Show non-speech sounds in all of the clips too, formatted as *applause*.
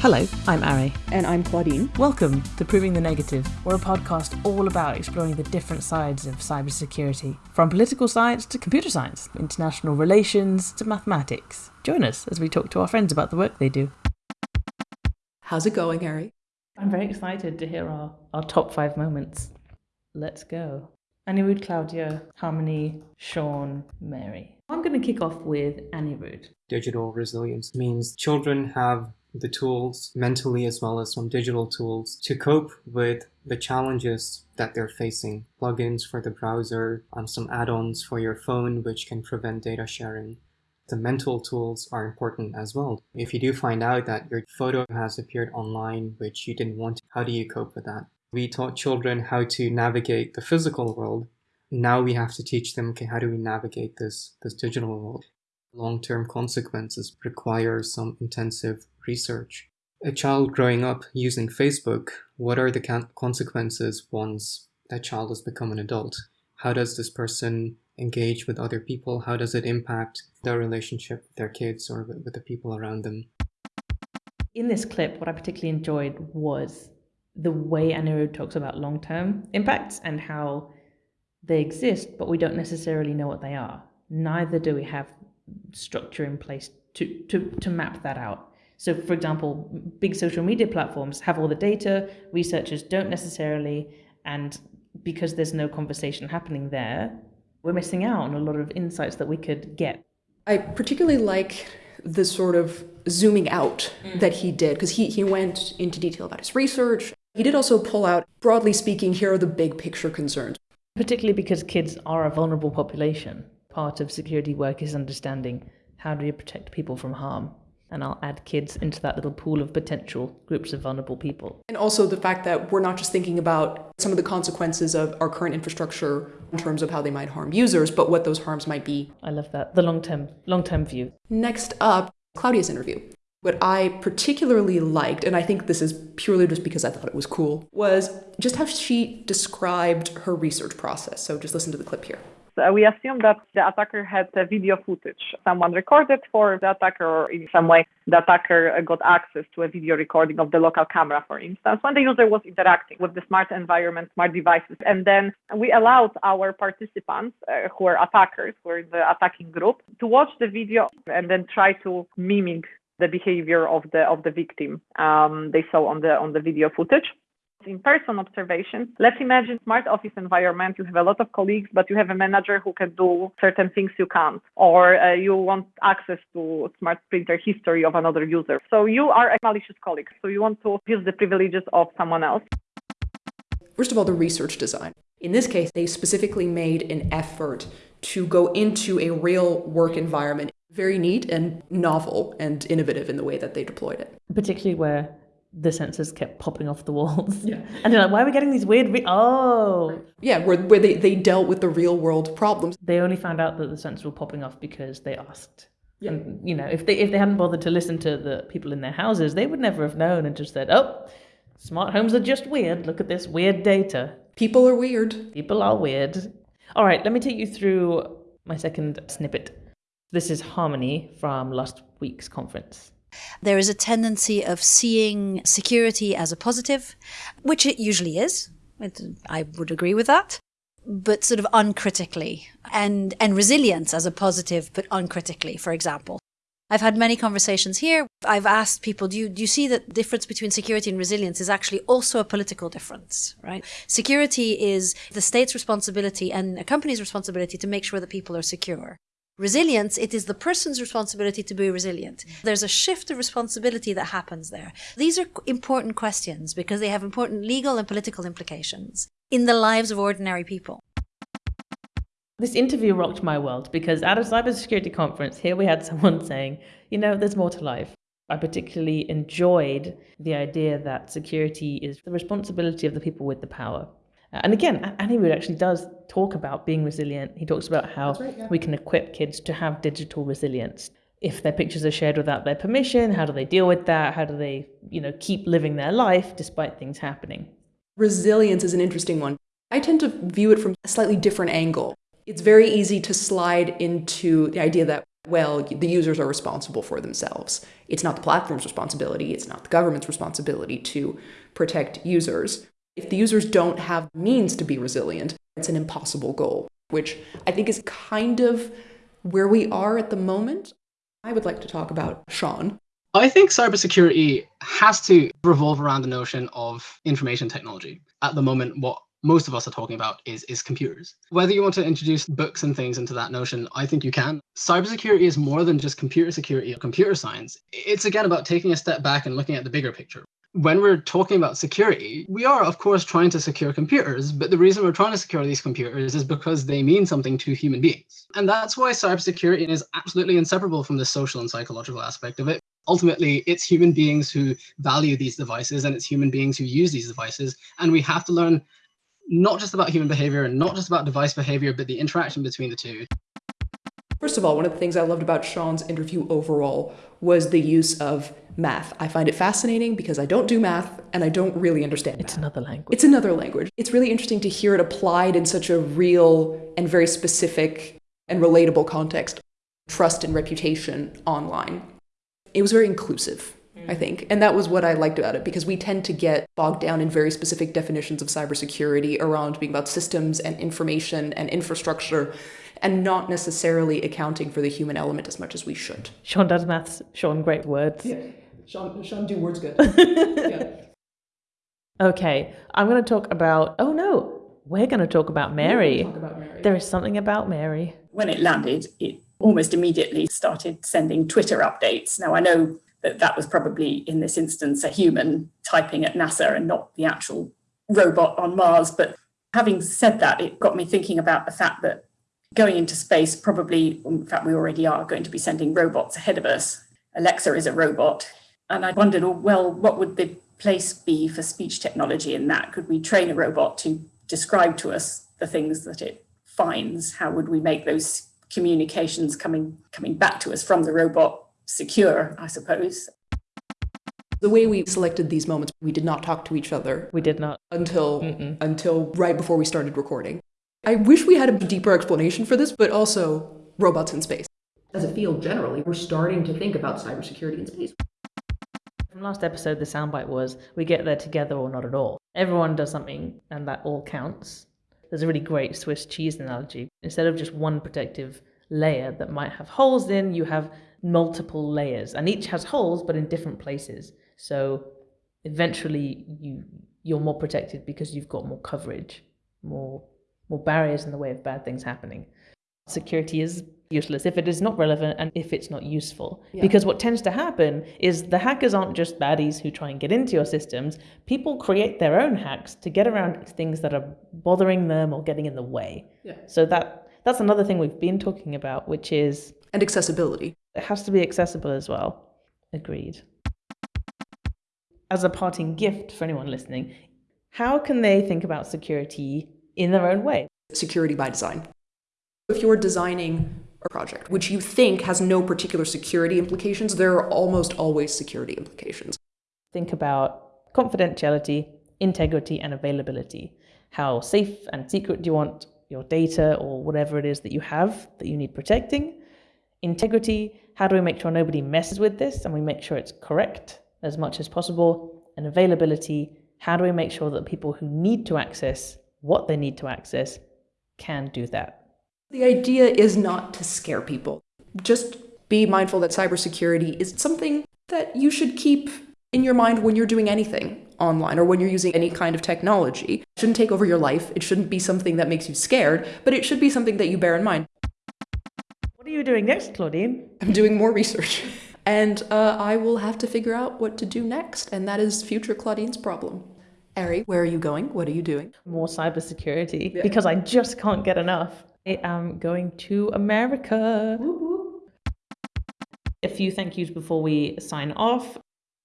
Hello, I'm Ari. And I'm Claudine. Welcome to Proving the Negative. We're a podcast all about exploring the different sides of cybersecurity, from political science to computer science, international relations to mathematics. Join us as we talk to our friends about the work they do. How's it going, Ari? I'm very excited to hear our, our top five moments. Let's go. Anirudh, Claudia, Harmony, Sean, Mary. I'm going to kick off with Anirudh. Digital resilience means children have the tools mentally as well as some digital tools to cope with the challenges that they're facing. Plugins for the browser, um, some add-ons for your phone which can prevent data sharing. The mental tools are important as well. If you do find out that your photo has appeared online which you didn't want, how do you cope with that? We taught children how to navigate the physical world. Now we have to teach them, okay, how do we navigate this, this digital world? Long-term consequences require some intensive research. A child growing up using Facebook, what are the consequences once that child has become an adult? How does this person engage with other people? How does it impact their relationship with their kids or with, the people around them? In this clip, what I particularly enjoyed was the way Anirudh talks about long-term impacts and how they exist, but we don't necessarily know what they are. Neither do we have structure in place to, to, to map that out. So, for example, big social media platforms have all the data, researchers don't necessarily, and because there's no conversation happening there, we're missing out on a lot of insights that we could get. I particularly like the sort of zooming out mm. that he did, because he, he went into detail about his research. He did also pull out, broadly speaking, here are the big picture concerns. Particularly because kids are a vulnerable population. Part of security work is understanding how do you protect people from harm and I'll add kids into that little pool of potential groups of vulnerable people. And also the fact that we're not just thinking about some of the consequences of our current infrastructure in terms of how they might harm users, but what those harms might be. I love that. The long-term long-term view. Next up, Claudia's interview. What I particularly liked, and I think this is purely just because I thought it was cool, was just how she described her research process. So just listen to the clip here. Uh, we assume that the attacker had video footage. Someone recorded for the attacker, or in some way, the attacker uh, got access to a video recording of the local camera, for instance, when the user was interacting with the smart environment, smart devices. And then we allowed our participants, uh, who are attackers, who are in the attacking group, to watch the video and then try to mimic the behavior of the of the victim um, they saw on the on the video footage in-person observation. Let's imagine smart office environment. You have a lot of colleagues, but you have a manager who can do certain things you can't, or uh, you want access to smart printer history of another user. So you are a malicious colleague. So you want to use the privileges of someone else. First of all, the research design. In this case, they specifically made an effort to go into a real work environment. Very neat and novel and innovative in the way that they deployed it. Particularly where the sensors kept popping off the walls. Yeah. *laughs* And they're like, why are we getting these weird, re- oh. Yeah, where, where they, they dealt with the real world problems. They only found out that the sensors were popping off because they asked. Yeah. And, you know, if they, if they hadn't bothered to listen to the people in their houses, they would never have known and just said, oh, smart homes are just weird. Look at this weird data. People are weird. People are weird. All right, let me take you through my second snippet. This is Harmony from last week's conference. There is a tendency of seeing security as a positive, which it usually is. I would agree with that. But sort of uncritically and, and resilience as a positive, but uncritically, for example. I've had many conversations here. I've asked people, do you, do you see that difference between security and resilience is actually also a political difference, right? Security is the state's responsibility and a company's responsibility to make sure that people are secure. Resilience, it is the person's responsibility to be resilient. There's a shift of responsibility that happens there. These are important questions because they have important legal and political implications in the lives of ordinary people. This interview rocked my world because at a cybersecurity conference, here we had someone saying, you know, there's more to life. I particularly enjoyed the idea that security is the responsibility of the people with the power. And again, Anirudh actually does talk about being resilient. He talks about how right, yeah. we can equip kids to have digital resilience. If their pictures are shared without their permission, how do they deal with that? How do they, you know, keep living their life despite things happening? Resilience is an interesting one. I tend to view it from a slightly different angle. It's very easy to slide into the idea that well, the users are responsible for themselves. It's not the platform's responsibility, it's not the government's responsibility to protect users. If the users don't have means to be resilient, it's an impossible goal, which I think is kind of where we are at the moment. I would like to talk about Sean. I think cybersecurity has to revolve around the notion of information technology. At the moment, what most of us are talking about is, is computers. Whether you want to introduce books and things into that notion, I think you can. Cybersecurity is more than just computer security or computer science. It's again about taking a step back and looking at the bigger picture. When we're talking about security, we are, of course, trying to secure computers, but the reason we're trying to secure these computers is because they mean something to human beings. And that's why cybersecurity is absolutely inseparable from the social and psychological aspect of it ultimately it's human beings who value these devices and it's human beings who use these devices and we have to learn not just about human behavior and not just about device behavior, but the interaction between the two. First of all, one of the things I loved about Sean's interview overall was the use of math. I find it fascinating because I don't do math and I don't really understand. It's math. another language. It's another language. It's really interesting to hear it applied in such a real and very specific and relatable context. Trust and reputation online. It was very inclusive. I mm. think. And that was what I liked about it because we tend to get bogged down in very specific definitions of cybersecurity around being about systems and information and infrastructure and not necessarily accounting for the human element as much as we should. Sean does maths. Sean, great words. Yeah. Sean, Sean do words good. *laughs* yeah. Okay, I'm going to talk about. Oh no, we're going to talk about Mary. Talk about Mary. There is something about Mary. When it landed, it almost immediately started sending Twitter updates. Now, I know that that was probably in this instance a human typing at NASA and not the actual robot on Mars. But having said that, it got me thinking about the fact that going into space, probably, in fact, we already are going to be sending robots ahead of us. Alexa is a robot. And I wondered, oh, well, what would the place be for speech technology in that? Could we train a robot to describe to us the things that it finds? How would we make those communications coming coming back to us from the robot secure, I suppose. The way we selected these moments, we did not talk to each other We did not. until Mm-mm. until right before we started recording. I wish we had a deeper explanation for this, but also robots in space. As a field generally, we're starting to think about cybersecurity in space. From last episode, the soundbite was we get there together or not at all. Everyone does something and that all counts. There's a really great Swiss cheese analogy. Instead of just one protective layer that might have holes in, you have multiple layers and each has holes but in different places. So eventually you you're more protected because you've got more coverage, more more barriers in the way of bad things happening. Security is useless if it is not relevant and if it's not useful. Yeah. Because what tends to happen is the hackers aren't just baddies who try and get into your systems. People create their own hacks to get around things that are bothering them or getting in the way. Yeah. So that that's another thing we've been talking about, which is And accessibility. it has to be accessible as well. Agreed. As a parting gift for anyone listening, how can they think about security in their own way? Security by design. If you're designing a project which you think has no particular security implications, there are almost always security implications. Think about confidentiality, integrity, and availability. How safe and secret do you want your data or whatever it is that you have that you need protecting? Integrity, how do we make sure nobody messes with this and we make sure it's correct as much as possible? And availability, how do we make sure that people who need to access what they need to access can do that? The idea is not to scare people. Just be mindful that cybersecurity is something that you should keep in your mind when you're doing anything online or when you're using any kind of technology. It shouldn't take over your life. It shouldn't be something that makes you scared, but it should be something that you bear in mind. What are you doing next, Claudine? I'm doing more research. *laughs* And uh, I will have to figure out what to do next, and that is future Claudine's problem. Ari, where are you going? What are you doing? More cybersecurity Yeah. because I just can't get enough. I am going to America. A few thank yous before we sign off.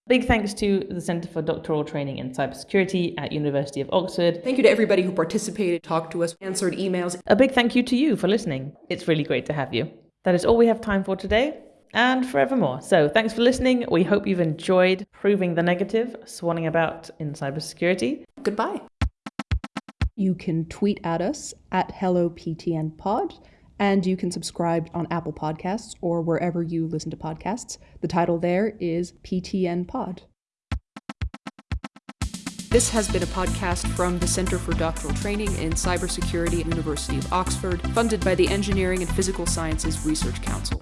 Big thanks to the Centre for Doctoral Training in Cybersecurity at University of Oxford. Thank you to everybody who participated, talked to us, answered emails. A big thank you to you for listening. It's really great to have you. That is all we have time for today and forevermore. So thanks for listening. We hope you've enjoyed proving the negative, swanning about in cybersecurity. Goodbye. You can tweet at us at HelloPTNPod, And you can subscribe on Apple Podcasts or wherever you listen to podcasts. The title there is PTN Pod. This has been a podcast from the Center for Doctoral Training in Cybersecurity at University of Oxford, funded by the Engineering and Physical Sciences Research Council.